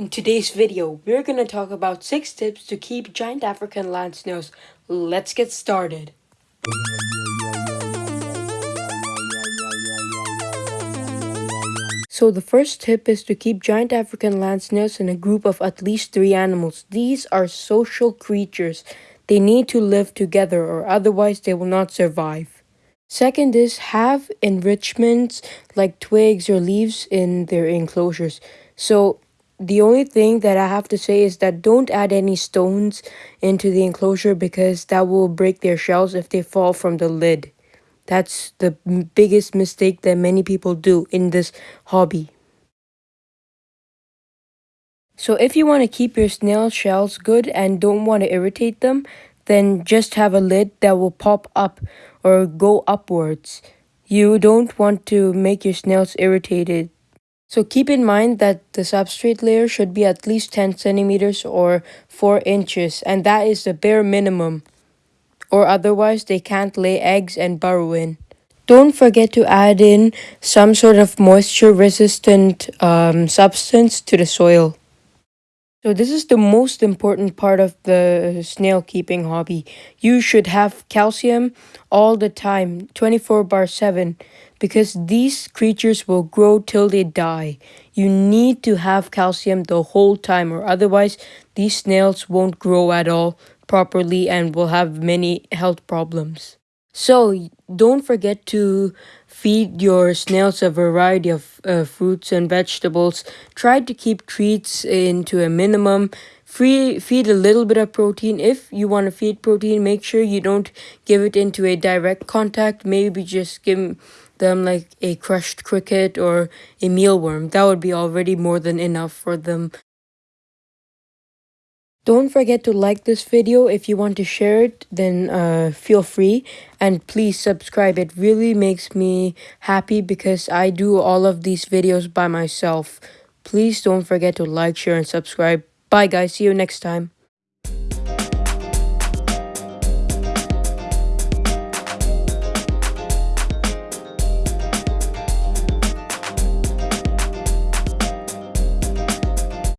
In today's video, we're going to talk about 6 tips to keep giant African land snails. Let's get started. So the first tip is to keep giant African land snails in a group of at least 3 animals. These are social creatures. They need to live together or otherwise they will not survive. Second is have enrichments like twigs or leaves in their enclosures. So the only thing that I have to say is that don't add any stones into the enclosure because that will break their shells if they fall from the lid. That's the biggest mistake that many people do in this hobby. So if you want to keep your snail shells good and don't want to irritate them, then just have a lid that will pop up or go upwards. You don't want to make your snails irritated so keep in mind that the substrate layer should be at least 10 centimeters or 4 inches and that is the bare minimum or otherwise they can't lay eggs and burrow in. Don't forget to add in some sort of moisture resistant um, substance to the soil. So this is the most important part of the snail keeping hobby. You should have calcium all the time, 24 bar 7, because these creatures will grow till they die. You need to have calcium the whole time or otherwise these snails won't grow at all properly and will have many health problems. So don't forget to feed your snails a variety of uh, fruits and vegetables. Try to keep treats into a minimum. Free, feed a little bit of protein. If you want to feed protein, make sure you don't give it into a direct contact. Maybe just give them like a crushed cricket or a mealworm. That would be already more than enough for them don't forget to like this video. If you want to share it, then uh, feel free. And please subscribe. It really makes me happy because I do all of these videos by myself. Please don't forget to like, share, and subscribe. Bye guys. See you next time.